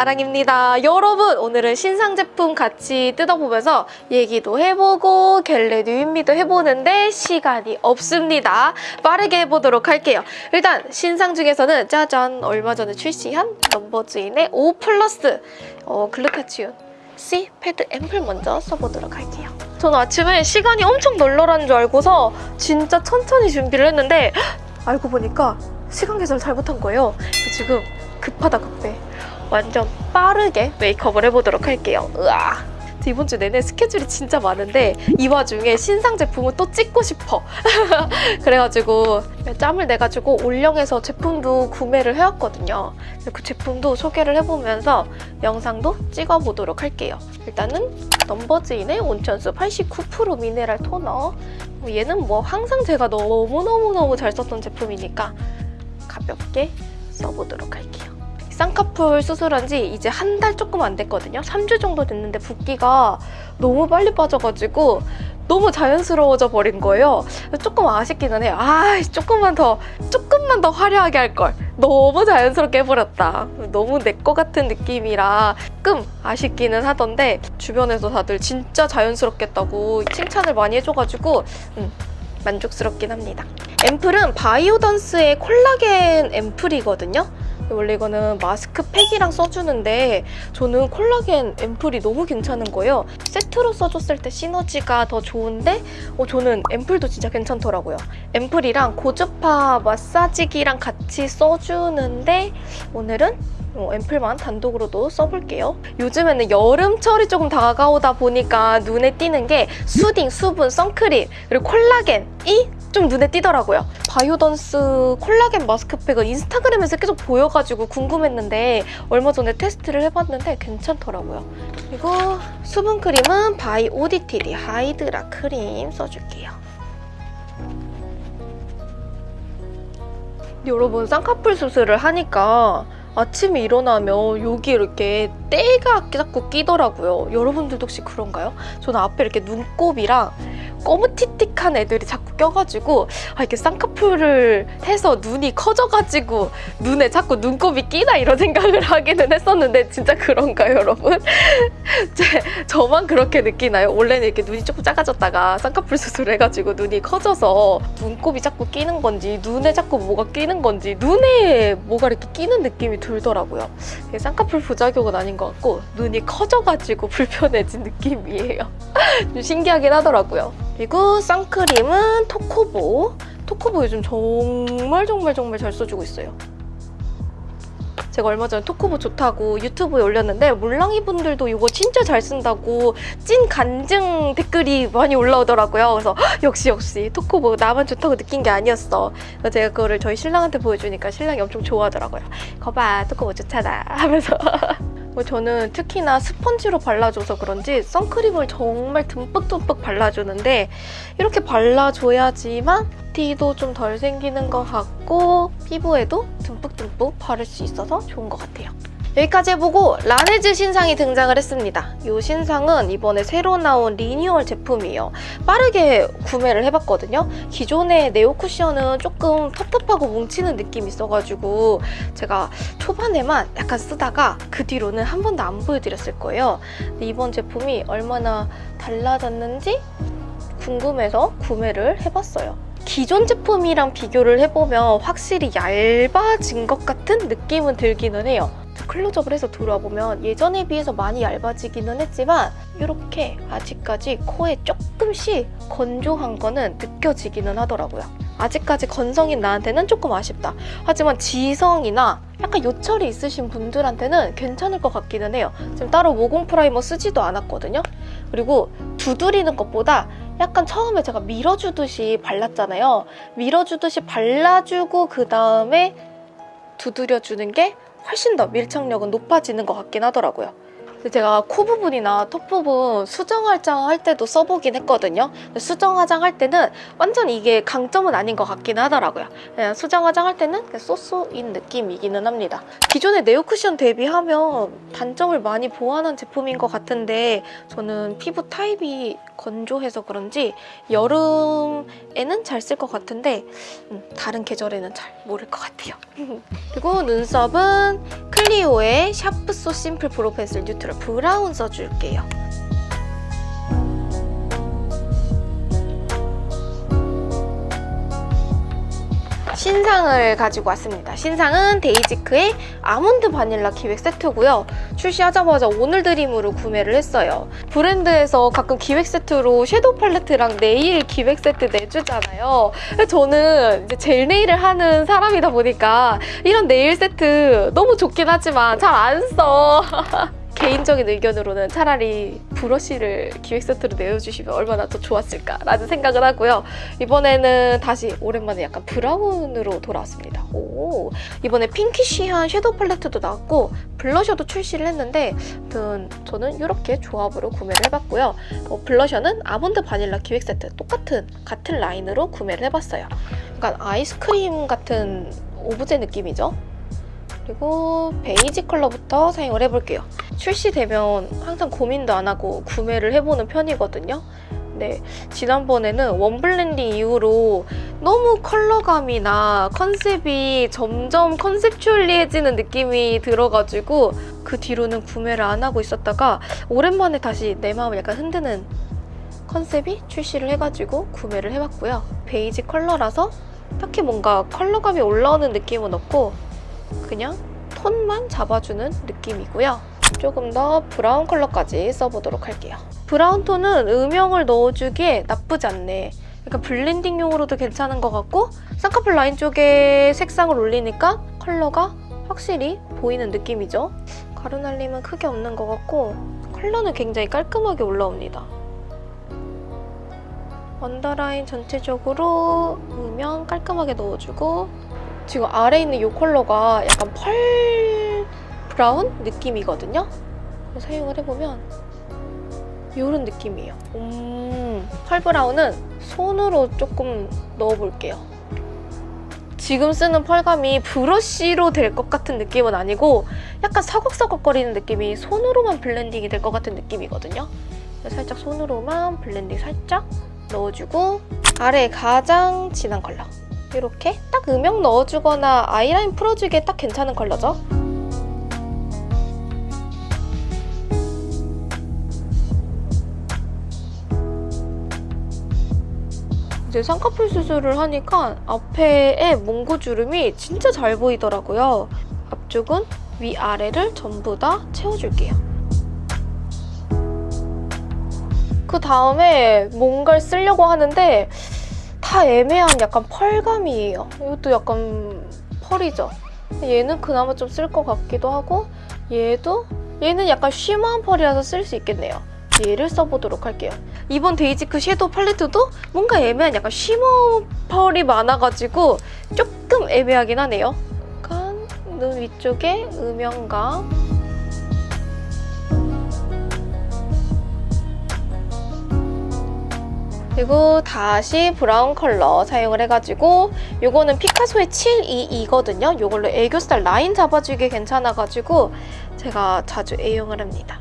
아랑입니다. 여러분 오늘은 신상 제품 같이 뜯어보면서 얘기도 해보고 겟레 뉴인미도 해보는데 시간이 없습니다. 빠르게 해보도록 할게요. 일단 신상 중에서는 짜잔 얼마 전에 출시한 넘버즈인의 5 플러스 어, 글루타치온 C 패드 앰플 먼저 써보도록 할게요. 저는 아침에 시간이 엄청 널널한 줄 알고서 진짜 천천히 준비를 했는데 알고 보니까 시간 계산을 잘못한 거예요. 지금 급하다 급해. 완전 빠르게 메이크업을 해보도록 할게요. 으아. 이번 주 내내 스케줄이 진짜 많은데 이 와중에 신상 제품을 또 찍고 싶어. 그래가지고 짬을 내가지고 올영에서 제품도 구매를 해왔거든요. 그 제품도 소개를 해보면서 영상도 찍어보도록 할게요. 일단은 넘버즈인의 온천수 89% 미네랄 토너. 얘는 뭐 항상 제가 너무너무너무 잘 썼던 제품이니까 가볍게 써보도록 할게요. 쌍꺼풀 수술한 지 이제 한 달 조금 안 됐거든요. 3주 정도 됐는데 붓기가 너무 빨리 빠져가지고 너무 자연스러워져 버린 거예요. 조금 아쉽기는 해요. 아, 조금만 더, 조금만 더 화려하게 할 걸. 너무 자연스럽게 해버렸다. 너무 내 거 같은 느낌이라 조금 아쉽기는 하던데 주변에서 다들 진짜 자연스럽겠다고 칭찬을 많이 해줘가지고 음, 만족스럽긴 합니다. 앰플은 바이오던스의 콜라겐 앰플이거든요. 원래 이거는 마스크팩이랑 써주는데 저는 콜라겐 앰플이 너무 괜찮은 거예요. 세트로 써줬을 때 시너지가 더 좋은데 어, 저는 앰플도 진짜 괜찮더라고요. 앰플이랑 고주파 마사지기랑 같이 써주는데 오늘은 어, 앰플만 단독으로도 써볼게요. 요즘에는 여름철이 조금 다가오다 보니까 눈에 띄는 게 수딩, 수분, 선크림, 그리고 콜라겐이 좀 눈에 띄더라고요. 바이오던스 콜라겐 마스크팩은 인스타그램에서 계속 보여가지고 궁금했는데 얼마 전에 테스트를 해봤는데 괜찮더라고요. 그리고 수분크림은 바이 오디티디 하이드라 크림 써줄게요. 여러분 쌍꺼풀 수술을 하니까 아침에 일어나면 여기 이렇게 때가 자꾸 끼더라고요. 여러분들도 혹시 그런가요? 저는 앞에 이렇게 눈곱이랑 꼬무틱틱한 애들이 자꾸 껴가지고 아, 이렇게 쌍꺼풀을 해서 눈이 커져가지고 눈에 자꾸 눈곱이 끼나 이런 생각을 하기는 했었는데 진짜 그런가요 여러분? 제, 저만 그렇게 느끼나요? 원래는 이렇게 눈이 조금 작아졌다가 쌍꺼풀 수술을 해가지고 눈이 커져서 눈곱이 자꾸 끼는 건지 눈에 자꾸 뭐가 끼는 건지 눈에 뭐가 이렇게 끼는 느낌이 들더라고요. 쌍꺼풀 부작용은 아닌 것 같고 눈이 커져가지고 불편해진 느낌이에요. 좀 신기하긴 하더라고요. 그리고 선크림은 토코보. 토코보 요즘 정말 정말 정말 잘 써주고 있어요. 제가 얼마 전에 토코보 좋다고 유튜브에 올렸는데 물랑이 분들도 이거 진짜 잘 쓴다고 찐 간증 댓글이 많이 올라오더라고요. 그래서 역시 역시 토코보 나만 좋다고 느낀 게 아니었어. 그래서 제가 그거를 저희 신랑한테 보여주니까 신랑이 엄청 좋아하더라고요. 거봐 토코보 좋잖아 하면서 뭐 저는 특히나 스펀지로 발라줘서 그런지 선크림을 정말 듬뿍듬뿍 발라주는데 이렇게 발라줘야지만 티도 좀 덜 생기는 것 같고 피부에도 듬뿍듬뿍 바를 수 있어서 좋은 것 같아요. 여기까지 해보고 라네즈 신상이 등장을 했습니다. 이 신상은 이번에 새로 나온 리뉴얼 제품이에요. 빠르게 구매를 해봤거든요. 기존의 네오 쿠션은 조금 텁텁하고 뭉치는 느낌이 있어가지고 제가 초반에만 약간 쓰다가 그 뒤로는 한 번도 안 보여드렸을 거예요. 이번 제품이 얼마나 달라졌는지 궁금해서 구매를 해봤어요. 기존 제품이랑 비교를 해보면 확실히 얇아진 것 같은 느낌은 들기는 해요. 클로즈업을 해서 들어와보면 예전에 비해서 많이 얇아지기는 했지만 이렇게 아직까지 코에 조금씩 건조한 거는 느껴지기는 하더라고요. 아직까지 건성인 나한테는 조금 아쉽다. 하지만 지성이나 약간 요철이 있으신 분들한테는 괜찮을 것 같기는 해요. 지금 따로 모공 프라이머 쓰지도 않았거든요. 그리고 두드리는 것보다 약간 처음에 제가 밀어주듯이 발랐잖아요. 밀어주듯이 발라주고 그 다음에 두드려주는 게 훨씬 더 밀착력은 높아지는 것 같긴 하더라고요. 제가 코 부분이나 턱 부분 수정 화장 할 때도 써보긴 했거든요. 수정 화장 할 때는 완전 이게 강점은 아닌 것 같긴 하더라고요. 그냥 수정 화장 할 때는 그냥 쏘쏘인 느낌이기는 합니다. 기존의 네오 쿠션 대비하면 단점을 많이 보완한 제품인 것 같은데 저는 피부 타입이 건조해서 그런지 여름에는 잘 쓸 것 같은데 음, 다른 계절에는 잘 모를 것 같아요. 그리고 눈썹은 클리오의 샤프 소 심플 브로 펜슬 뉴트럴 브라운 써줄게요. 신상을 가지고 왔습니다. 신상은 데이지크의 아몬드 바닐라 기획 세트고요. 출시하자마자 오늘 드림으로 구매를 했어요. 브랜드에서 가끔 기획 세트로 섀도우 팔레트랑 네일 기획 세트 내주잖아요. 저는 이제 젤 네일을 하는 사람이다 보니까 이런 네일 세트 너무 좋긴 하지만 잘 안 써. 개인적인 의견으로는 차라리 브러쉬를 기획 세트로 내어주시면 얼마나 더 좋았을까라는 생각을 하고요. 이번에는 다시 오랜만에 약간 브라운으로 돌아왔습니다. 오, 이번에 핑키쉬한 섀도우 팔레트도 나왔고 블러셔도 출시를 했는데 아무튼 저는 이렇게 조합으로 구매를 해봤고요. 어, 블러셔는 아몬드 바닐라 기획 세트 똑같은 같은 라인으로 구매를 해봤어요. 약간 아이스크림 같은 오브제 느낌이죠. 그리고 베이지 컬러부터 사용을 해볼게요. 출시되면 항상 고민도 안 하고 구매를 해보는 편이거든요. 네, 지난번에는 웜 블렌딩 이후로 너무 컬러감이나 컨셉이 점점 conceptually해지는 느낌이 들어가지고 그 뒤로는 구매를 안 하고 있었다가 오랜만에 다시 내 마음을 약간 흔드는 컨셉이 출시를 해가지고 구매를 해봤고요. 베이지 컬러라서 딱히 뭔가 컬러감이 올라오는 느낌은 없고 그냥 톤만 잡아주는 느낌이고요. 조금 더 브라운 컬러까지 써보도록 할게요. 브라운 톤은 음영을 넣어주기에 나쁘지 않네. 약간 블렌딩용으로도 괜찮은 것 같고 쌍꺼풀 라인 쪽에 색상을 올리니까 컬러가 확실히 보이는 느낌이죠. 가루날림은 크게 없는 것 같고 컬러는 굉장히 깔끔하게 올라옵니다. 언더라인 전체적으로 음영 깔끔하게 넣어주고 지금 아래에 있는 이 컬러가 약간 펄 브라운 느낌이거든요. 사용을 해보면 이런 느낌이에요. 음, 펄 브라운은 손으로 조금 넣어볼게요. 지금 쓰는 펄감이 브러쉬로 될 것 같은 느낌은 아니고 약간 서걱서걱거리는 느낌이 손으로만 블렌딩이 될 것 같은 느낌이거든요. 살짝 손으로만 블렌딩 살짝 넣어주고 아래에 가장 진한 컬러 이렇게 딱 음영 넣어주거나 아이라인 풀어주기에 딱 괜찮은 컬러죠. 이제 쌍꺼풀 수술을 하니까 앞에의 몽고주름이 진짜 잘 보이더라고요. 앞쪽은 위아래를 전부 다 채워줄게요. 그 다음에 뭔가를 쓰려고 하는데 다 애매한 약간 펄감이에요. 이것도 약간 펄이죠. 얘는 그나마 좀 쓸 것 같기도 하고 얘도 얘는 약간 쉬머한 펄이라서 쓸 수 있겠네요. 얘를 써보도록 할게요. 이번 데이지크 섀도우 팔레트도 뭔가 애매한 약간 shimmer 펄이 많아가지고 조금 애매하긴 하네요. 약간 눈 위쪽에 음영감 그리고 다시 브라운 컬러 사용을 해가지고 이거는 피카소의 722거든요. 이걸로 애교살 라인 잡아주기 괜찮아가지고 제가 자주 애용을 합니다.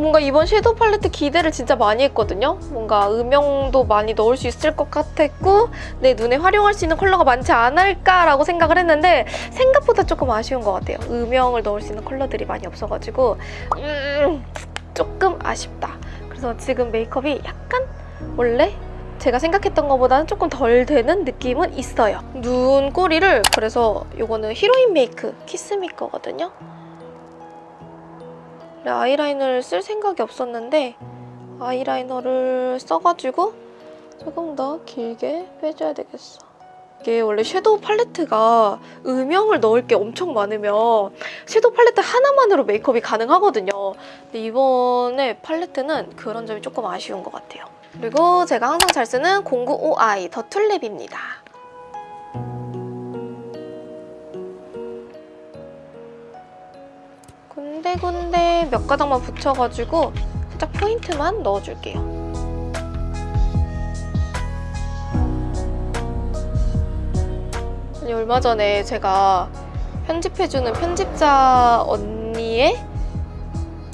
뭔가 이번 섀도우 팔레트 기대를 진짜 많이 했거든요. 뭔가 음영도 많이 넣을 수 있을 것 같았고 내 눈에 활용할 수 있는 컬러가 많지 않을까라고 생각을 했는데 생각보다 조금 아쉬운 것 같아요. 음영을 넣을 수 있는 컬러들이 많이 없어가지고 음, 조금 아쉽다. 그래서 지금 메이크업이 약간 원래 제가 생각했던 것보다는 조금 덜 되는 느낌은 있어요. 눈 꼬리를 그래서 이거는 히로인 메이크 키스미 거거든요. 아이라이너를 쓸 생각이 없었는데 아이라이너를 써가지고 조금 더 길게 빼줘야 되겠어. 이게 원래 섀도우 팔레트가 음영을 넣을 게 엄청 많으면 섀도우 팔레트 하나만으로 메이크업이 가능하거든요. 근데 이번에 팔레트는 그런 점이 조금 아쉬운 것 같아요. 그리고 제가 항상 잘 쓰는 095i 더 툴랩입니다. 군데군데 몇 가닥만 붙여가지고 살짝 포인트만 넣어줄게요. 아니 얼마 전에 제가 편집해주는 편집자 언니의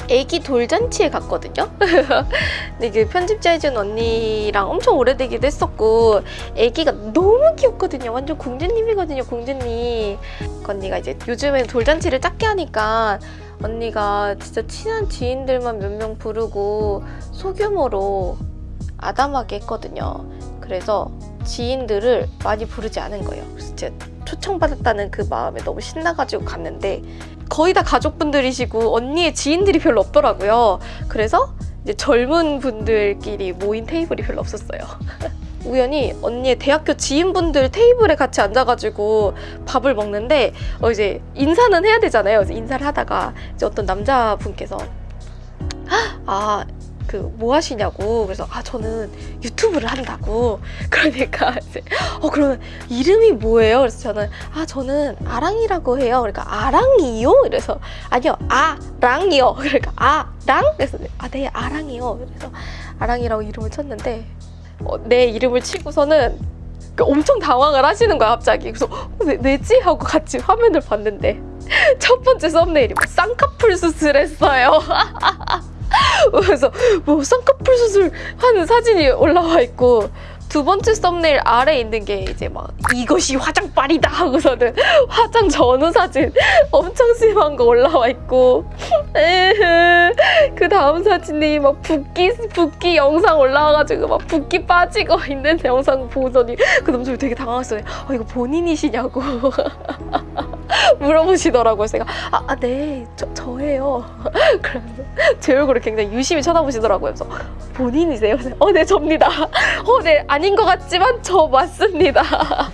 애기 돌잔치에 갔거든요. 근데 그 편집자 해준 언니랑 엄청 오래되기도 했었고 애기가 너무 귀엽거든요. 완전 공주님이거든요. 공주님. 그 언니가 이제 요즘에 돌잔치를 작게 하니까 언니가 진짜 친한 지인들만 몇 명 부르고 소규모로 아담하게 했거든요. 그래서 지인들을 많이 부르지 않은 거예요. 그래서 제가 초청받았다는 그 마음에 너무 신나가지고 갔는데 거의 다 가족분들이시고 언니의 지인들이 별로 없더라고요. 그래서 이제 젊은 분들끼리 모인 테이블이 별로 없었어요. 우연히 언니의 대학교 지인분들 테이블에 같이 앉아가지고 밥을 먹는데 어 이제 인사는 해야 되잖아요. 인사를 하다가 이제 어떤 남자분께서 아 그 뭐 하시냐고 그래서 아 저는 유튜브를 한다고 그러니까 이제 어 그러면 이름이 뭐예요? 그래서 저는 아 저는 아랑이라고 해요. 그러니까 아랑이요? 이래서 아니요 아랑이요. 그러니까 아랑 그래서 아네 아랑이요. 그래서 아랑이라고 이름을 쳤는데 어, 내 이름을 치고서는 그 엄청 당황을 하시는 거야 갑자기. 그래서 어, 왜, 왜지 하고 같이 화면을 봤는데 첫 번째 썸네일이 뭐 쌍꺼풀 수술했어요. 그래서 뭐 쌍꺼풀 수술 하는 사진이 올라와 있고 두 번째 썸네일 아래 있는 게 이제 막 이것이 화장빨이다 하고서는 화장 전후 사진 엄청 심한 거 올라와 있고. 그 다음 사진이 막 붓기 붓기 영상 올라와가지고 막 붓기 빠지고 있는 영상 보더니 그 남자분이 되게 당황했어요. 아 이거 본인이시냐고 물어보시더라고요. 그래서 제가 아네 저 저예요. 그러면서 제 얼굴을 굉장히 유심히 쳐다보시더라고요. 그래서 본인이세요? 어네 접니다. 어 네 아닌 것 같지만 저 맞습니다.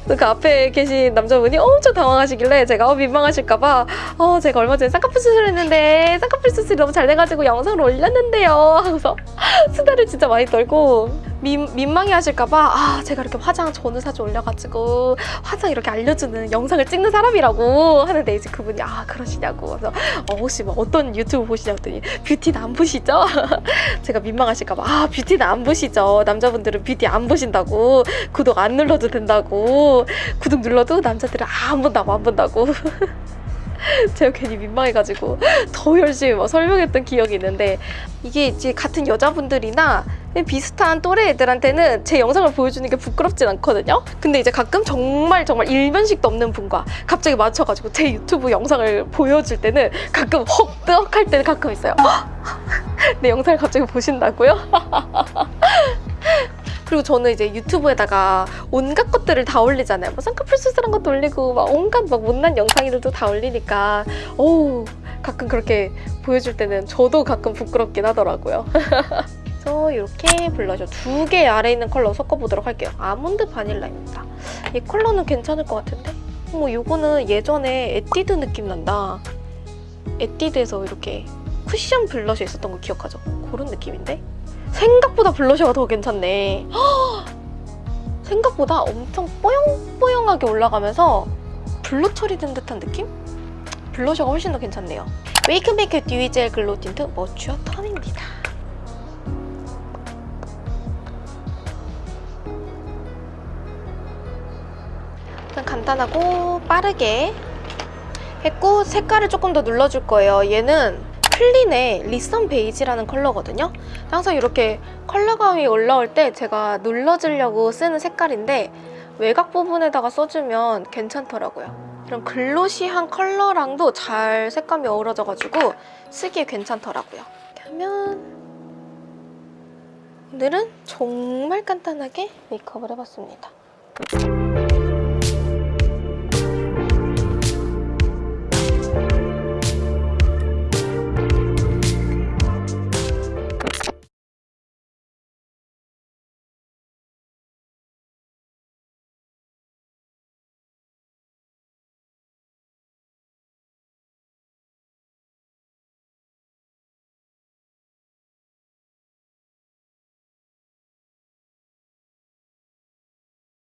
그 앞에 계신 남자분이 엄청 당황하시길래 제가 어, 민망하실까봐. 어 제가 얼마 전에 쌍꺼풀 수술했는데 쌍꺼풀 수술이 너무 잘 돼가지고 영상을 올렸는데요. 하고서 수다를 진짜 많이 떨고 민, 민망해 하실까봐 아 제가 이렇게 화장 전후 사진 올려가지고 화장 이렇게 알려주는 영상을 찍는 사람이라고 하는데 이제 그분이 아 그러시냐고. 그래서 어, 혹시 뭐 어떤 유튜브 보시냐고 했더니 뷰티는 안 보시죠? 제가 민망하실까봐 아 뷰티는 안 보시죠. 남자분들은 뷰티 안 보신다고 구독 안 눌러도 된다고 구독 눌러도 남자들은 아, 안 본다고 안 본다고 제가 괜히 민망해가지고 더 열심히 막 설명했던 기억이 있는데 이게 이제 같은 여자분들이나 비슷한 또래 애들한테는 제 영상을 보여주는 게 부끄럽진 않거든요. 근데 이제 가끔 정말 정말 일면식도 없는 분과 갑자기 맞춰가지고 제 유튜브 영상을 보여줄 때는 가끔 헉뜨헉할 때는 가끔 있어요. 내 영상을 갑자기 보신다고요? 그리고 저는 이제 유튜브에다가 온갖 것들을 다 올리잖아요. 뭐 쌍꺼풀 수술한 것도 올리고 막 온갖 막 못난 영상들도 다 올리니까 어우 가끔 그렇게 보여줄 때는 저도 가끔 부끄럽긴 하더라고요. 그래서 이렇게 블러셔 두 개 아래 있는 컬러 섞어보도록 할게요. 아몬드 바닐라입니다. 이 컬러는 괜찮을 것 같은데? 어머 이거는 예전에 에뛰드 느낌 난다. 에뛰드에서 이렇게 쿠션 블러셔 있었던 거 기억하죠? 그런 느낌인데? 생각보다 블러셔가 더 괜찮네. 생각보다 엄청 뽀용뽀용하게 올라가면서 blur 처리된 듯한 느낌? 블러셔가 훨씬 더 괜찮네요. 웨이크메이크 듀이젤 글로우 틴트 머추어 턴입니다. 일단 간단하고 빠르게 했고 색깔을 조금 더 눌러줄 거예요. 얘는 클린의 리선 베이지라는 컬러거든요. 항상 이렇게 컬러감이 올라올 때 제가 눌러주려고 쓰는 색깔인데 외곽 부분에다가 써주면 괜찮더라고요. 이런 글로시한 컬러랑도 잘 색감이 어우러져가지고 쓰기에 괜찮더라고요. 이렇게 하면 오늘은 정말 간단하게 메이크업을 해봤습니다.